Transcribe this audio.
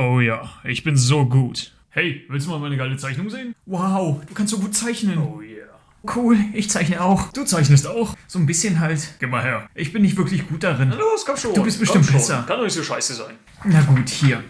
Oh ja, ich bin so gut. Hey, willst du mal meine geile Zeichnung sehen? Wow, du kannst so gut zeichnen. Oh yeah. Cool, ich zeichne auch. Du zeichnest auch? So ein bisschen halt. Geh mal her. Ich bin nicht wirklich gut darin. Na Los, komm schon. Du bist Komm bestimmt schon. besser. Kann doch nicht so scheiße sein. Na gut, hier.